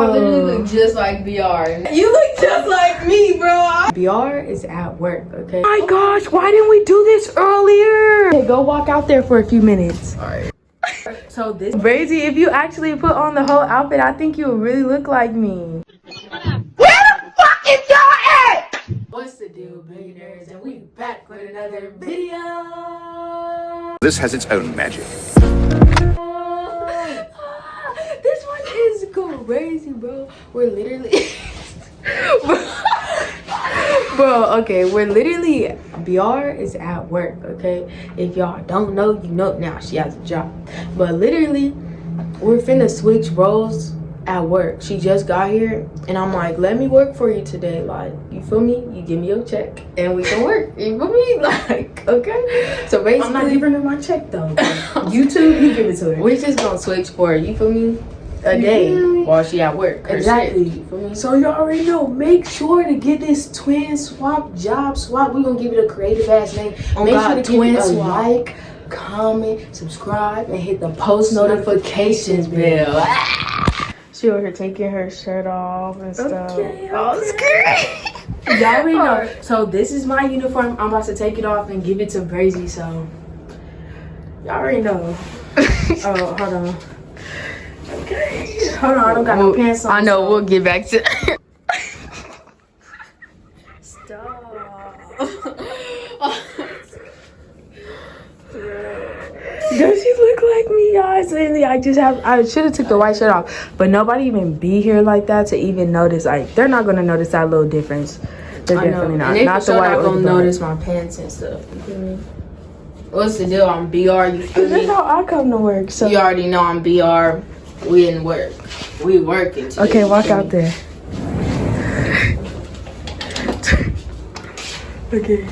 I literally look just like BR. You look just like me, bro. BR is at work, okay? my gosh, why didn't we do this earlier? Okay, go walk out there for a few minutes. Alright. So this Brazy, if you actually put on the whole outfit, I think you would really look like me. Where the fuck is y'all at? What's the deal, billionaires? And we back with another video. This has its own magic. this one is crazy, bro. We're literally. Bro, okay, we're literally BR is at work, okay? If y'all don't know, you know now she has a job. But literally, we're finna switch roles at work. She just got here and I'm like, let me work for you today. Like, you feel me? You give me your check and we can work. You feel me? Like, okay. So basically I'm not giving her my check though. you too, you give it to her. we're just gonna switch for you feel me? A day feel while she at work. Her Exactly. shift, you feel me? So you already know. Make sure to get this twin swap job swap. We're gonna give it a creative ass name. Oh Make God, sure to twin give it a swap. like, comment, subscribe, and hit the post notifications bell. Ah! She over here taking her shirt off and stuff. Okay, Oh, okay. Y'all already know. So this is my uniform. I'm about to take it off and give it to Brazy. So y'all already know. oh, hold on. Hold on. I don't got no pants on. I know, so- we'll get back to Does she look like me, guys? And I just have I should have took the white shirt off. But nobody even be here like that to even notice. Like they're not gonna notice that little difference. They're I definitely And not. they Not the sure white not gonna notice my pants and stuff. You feel me? What's the deal? I'm BR. You feel That's how I come to work. So You already know I'm BR. We in work. We working. Today, Okay, walk out there. okay.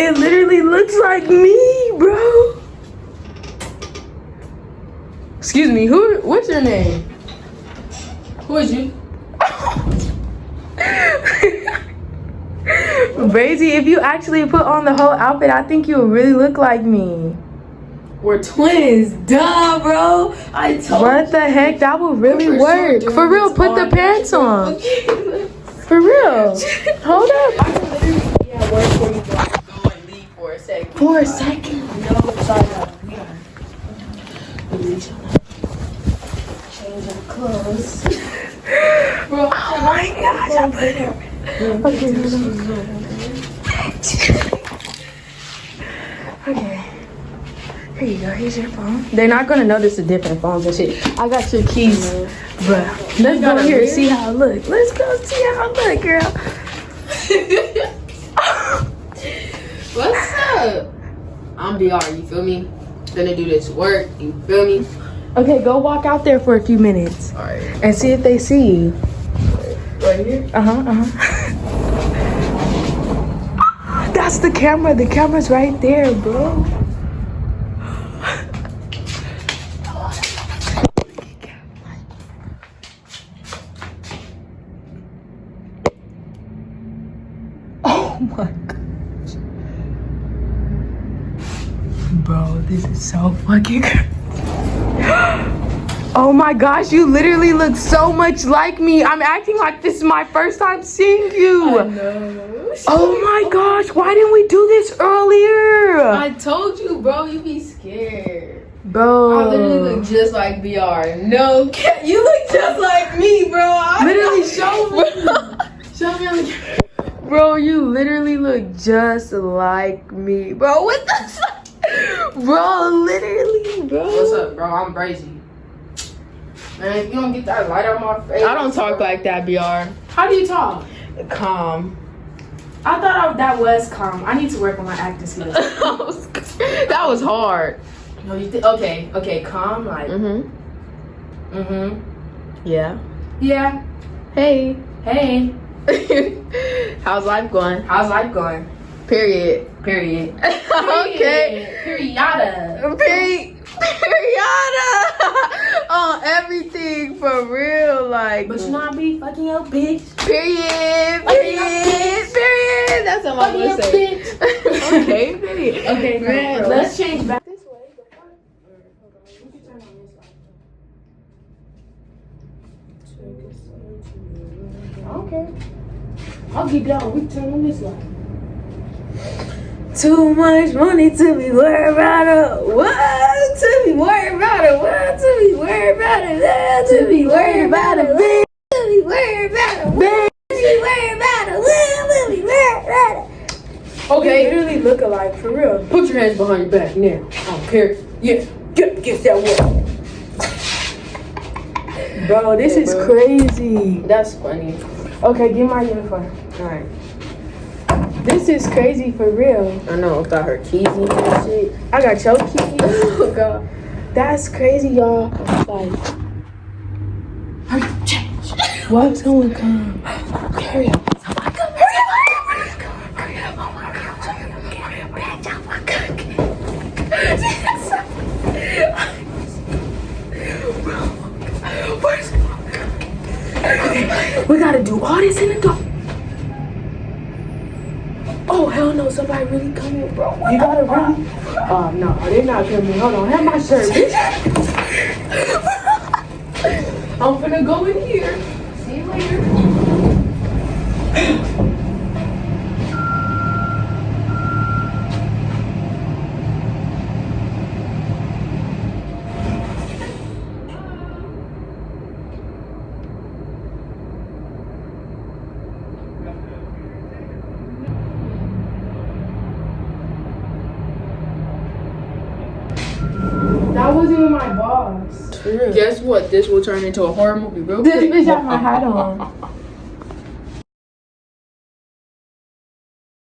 It literally looks like me, bro. Excuse me, who what's your name? Who is you? Brazy, if you actually put on the whole outfit, I think you would really look like me. We're twins. Duh, bro. I told you What the heck? That would really For work. doing For real, put the pants on. Okay. For real. Hold up. I can literally be at work for you, but I can go and leave for a second. For a second. No. We are. We need to change our clothes. Bro, Oh my gosh, I put it. Okay. Okay. Here you go. Here's your phone. They're not gonna notice the different phones and shit. I got your keys, bruh. Let's go a here and see how it look. Let's go see how it look, girl. What's up? I'm BR, you feel me? Gonna do this work, you feel me? Okay, go walk out there for a few minutes Alright. and see if they see you. Right here? Uh huh. Uh huh. That's the camera. The camera's right there, bro. Oh my gosh. Bro, this is so fucking Oh my gosh, you literally look so much like me. I'm acting like this is my first time seeing you. Oh my gosh, why didn't we do this earlier? I told you, bro, you'd be scared. Bro. I literally look just like BR. No, you look just like me, bro. I Literally, show me. Show me on the Bro, you literally look just like me. Bro, what the Bro, literally, bro. What's up, bro? I'm crazy. Man, if you don't get that light on my face. I don't talk like that, BR. How do you talk? Calm. I thought I, that was calm. I need to work on my acting skills. that was hard. no, you th- okay? Okay, calm. Like, Mm-hmm. mm-hmm. Yeah. Yeah. Hey. Hey, How's life going? how's life going? Period. Period. okay. Period. Period. Period. on everything for real, like. But you know I be fucking your bitch. Period. Fucking Period. bitch. Period. That's what I'm gonna say. bitch. okay. Period. Okay, Man, man. Let's change back this way. I don't care. I'll keep going. We turn on this light. Too much money to be worried about it. What? To be worried about it. What? To be worried about it. Yeah, to be worried about it. Bitch. To be worried about it. Bitch. To be worried about it. To be worried about it. Okay, literally look alike for real. put your hands behind your back now. I don't care. Yeah, get against that wall. Bro, this Yeah, is bro. crazy. That's funny. Okay, get my uniform. Alright. This is crazy for real. I know, got her keys and shit. I got your keys. Oh god. That's crazy, y'all. Like, Hurry up, change. what's gonna come? Hurry up. We gotta do all this in the dark. Hell no! Somebody really coming, bro. You gotta really. Uh, oh no, they're not coming. Hold on, have my shirt. I'm finna go in here. See you later. That wasn't even my boss. True. Guess what? This will turn into a horror movie real This quick. bitch had my hat on.